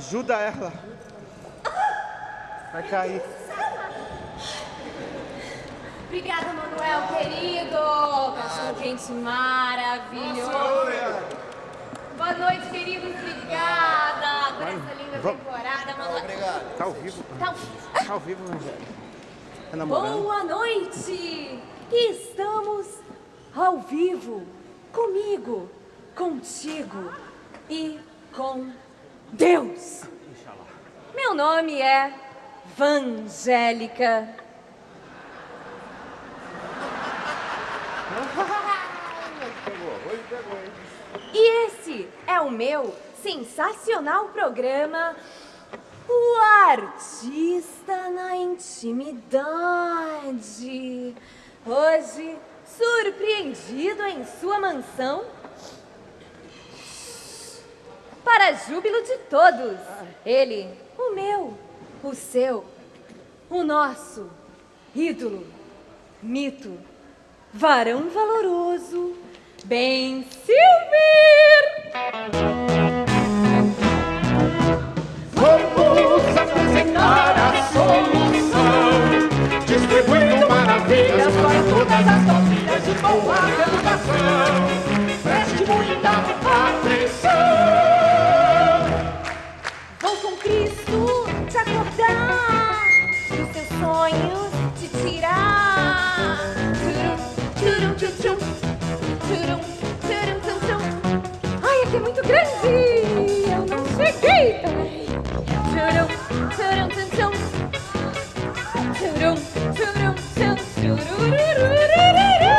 Ajuda ela. Vai cair. Obrigada, Manuel, querido. Cachorro quente maravilhoso. Boa noite, queridos. Obrigada por essa linda vamos. temporada, Manuel. Obrigado. Tá ao vivo. Tá ao vivo. Tá ao vivo, Angélica. Tá namorando? Boa noite! Estamos ao vivo, comigo, contigo e com Deus. Meu nome é Vangélica. E esse é o meu sensacional programa O Artista na Intimidade. Hoje, surpreendido em sua mansão, para júbilo de todos, ele, o meu, o seu, o nosso ídolo, mito, varão valoroso, Ben Silver. Aqui é muito grande! Eu não cheguei turum, tum, tum. Turum, turum, tum, tururururururu.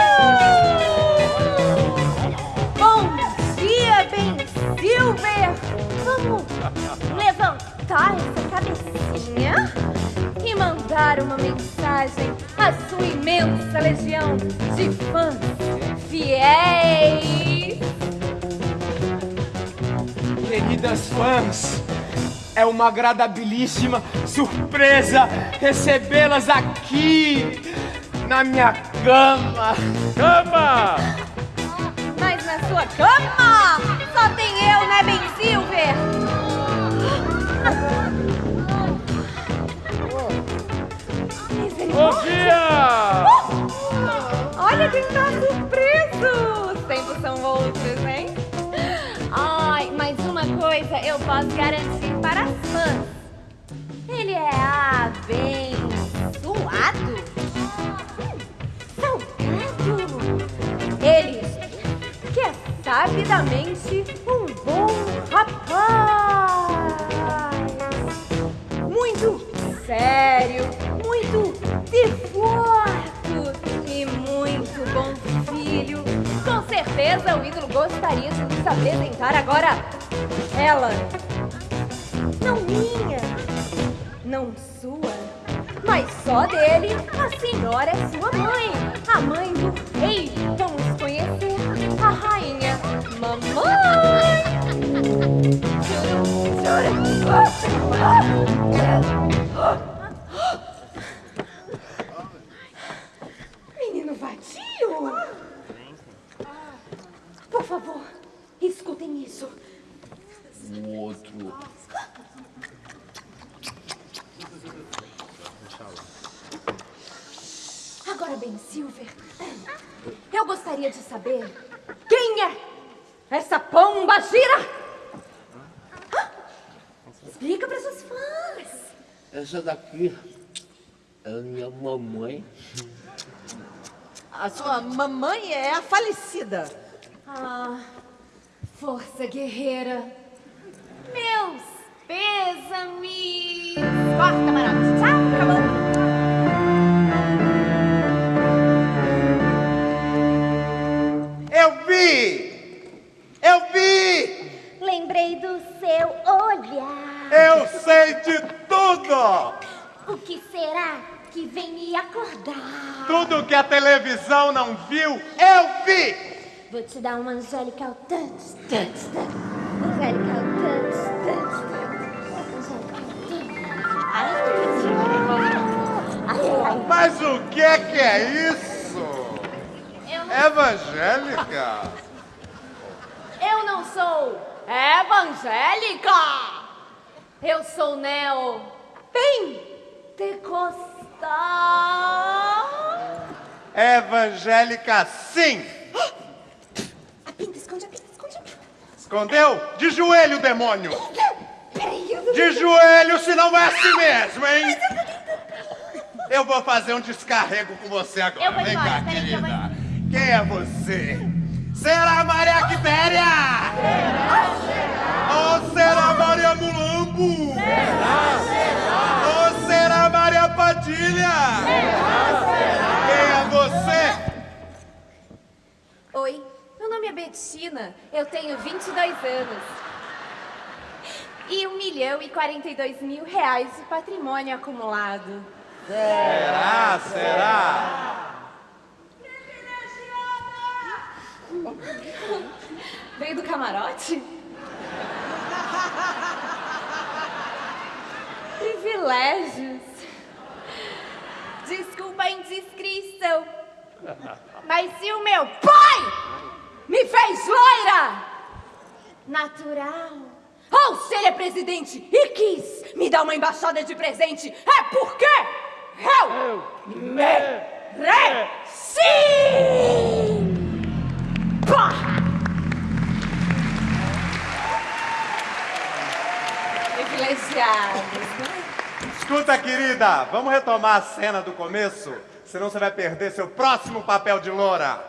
Bom dia, Ben Silver! Vamos levantar essa cabecinha e mandar uma mensagem à sua imensa legião de fãs fiéis. Queridas fãs, é uma agradabilíssima surpresa recebê-las aqui na minha cama. Cama! Mas na sua cama coisa eu posso garantir para as fãs. Ele é abençoado. Salgado. Ele que é sabidamente um bom rapaz. Muito sério, muito devoto e muito bom filho. O ídolo gostaria de nos apresentar agora ela. Não minha, não sua, mas só dele. A senhora é sua mãe, a mãe do rei. Vamos conhecer a rainha mamãe. Menino vadio! Por favor, escutem isso. Um outro. Agora bem, Silver, eu gostaria de saber quem é essa pomba gira? Explica para seus fãs. Essa daqui é a minha mamãe. A sua mamãe é a falecida. Ah, força guerreira. Acordar? Tudo que a televisão não viu, eu vi! Vou te dar uma angelical touch, touch, touch. Angelical. Ai, ai, ai. Mas o que é que é isso? Eu não, Evangélica? eu não sou evangélica. Eu sou Neo Pentecostal. Evangélica, sim. A pinta, esconde a pinta, esconde a pinta. Escondeu? De joelho, demônio. Peraí, eu não... De joelho, senão vai assim mesmo, hein? Eu vou fazer um descarrego com você agora. Eu vou Vem embora, cá, querida. vou- Quem é você? Será Maria Quitéria? Ou será Maria Mulambo? Será Maria Padilha? Quem é você? Oi, meu nome é Betina, eu tenho 22 anos. E 1 milhão e 42 mil reais de patrimônio acumulado. Será? Será? Veio do camarote? Privilégios. Indiscrição. Mas se o meu pai me fez loira, natural, ou se ele é presidente e quis me dar uma embaixada de presente, é porque eu mereci! Pá! Privilegiados, né? Escuta, querida, vamos retomar a cena do começo? Senão você vai perder seu próximo papel de loura.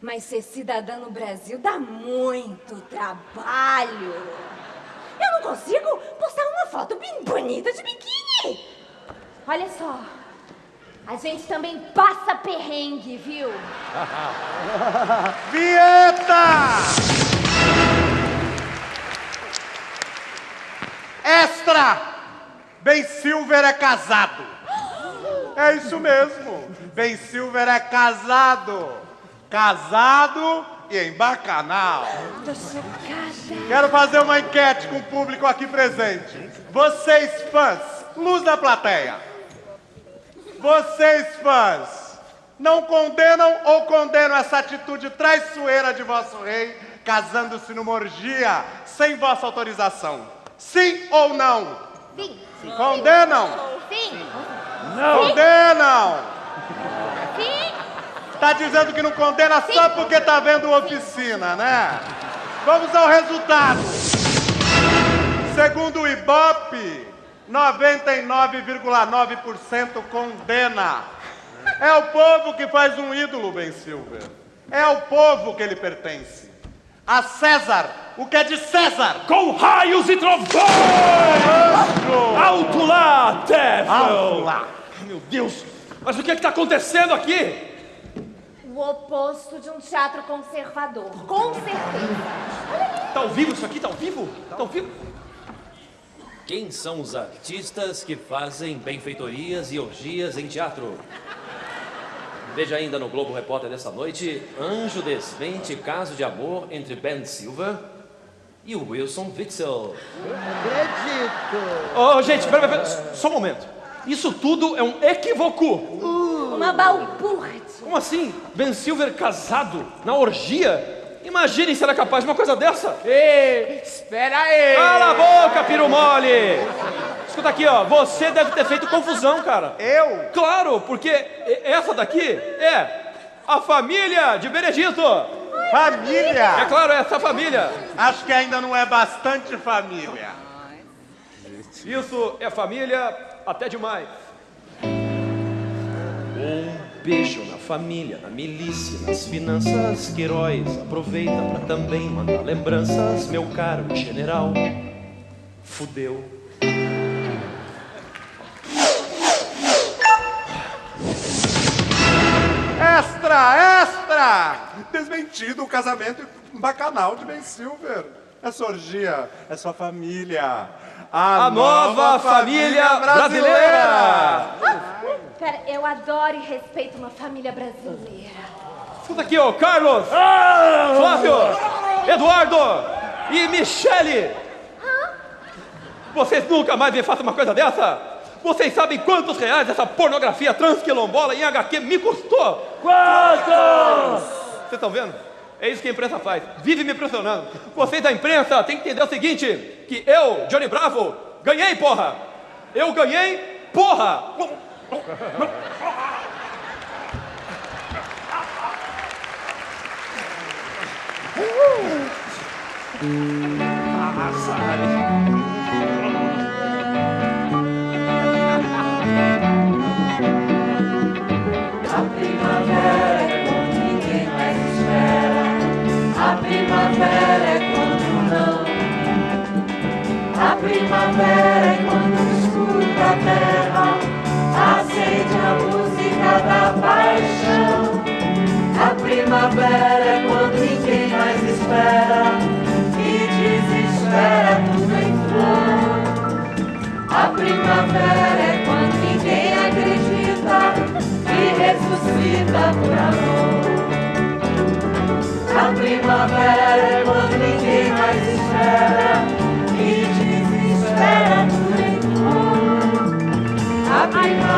Mas ser cidadã no Brasil dá muito trabalho. Eu não consigo postar uma foto bem bonita de biquíni. Olha só, a gente também passa perrengue, viu? Vinheta! Extra! Ben Silver é casado. É isso mesmo. Ben Silver é casado. Casado e em bacanal. Tô chocada. Quero fazer uma enquete com o público aqui presente. Vocês fãs, luz da plateia. Vocês fãs, não condenam ou condenam essa atitude traiçoeira de vosso rei, casando-se numa orgia sem vossa autorização? Sim ou não? Sim, Condenam? sim, Condenam! sim. Tá dizendo que não condena só porque tá vendo oficina, né? Vamos ao resultado. Segundo o Ibope, 99,9% condena. É o povo que faz um ídolo, Ben Silver. É ao povo que ele pertence. A César, o que é de César. Com raios e trovões! Alto lá, Devil! Alto lá. Meu Deus! Mas o que é que tá acontecendo aqui? O oposto de um teatro conservador, com certeza. Tá ao vivo isso aqui? Tá ao vivo? Tá ao vivo? Quem são os artistas que fazem benfeitorias e orgias em teatro? Veja ainda no Globo Repórter desta noite: Anjo desvente caso de amor entre Ben Silver e o Wilson Witzel. Ô, gente, pera, pera, pera, só um momento. Isso tudo é um equívoco. Uma balbúrdia. Como assim? Ben Silver casado na orgia? Imaginem se era capaz de uma coisa dessa. Ei, espera aí! Cala a boca, piru mole! Escuta aqui, ó. Você deve ter feito confusão, cara. Eu? Claro, porque essa daqui é a família de Benedito. É Família! claro, é essa família. Acho que ainda não é bastante família. Isso é família até demais. Um beijo na família, na milícia, nas finanças. Queiroz aproveita pra também mandar lembranças. Meu caro general, fudeu. Extra, extra! Desmentido o casamento bacanal de Ben Silver. Essa orgia é sua família. A, A nova família brasileira. Cara, eu adoro e respeito uma família brasileira. Escuta aqui, ó. Carlos, Flávio, Eduardo e Michele. Vocês nunca mais me façam uma coisa dessa? Vocês sabem quantos reais essa pornografia transquilombola em HQ me custou? Quantos? Vocês estão vendo? É isso que a imprensa faz. Vive me pressionando. Vocês da imprensa têm que entender o seguinte: que eu, Johnny Bravo, ganhei, porra! Eu ganhei, porra! A primavera é quando o escuro da terra acende a música da paixão. A primavera é quando ninguém mais espera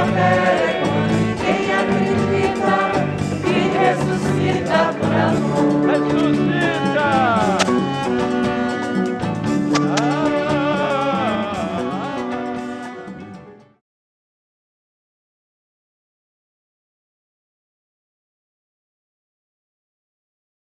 Amen.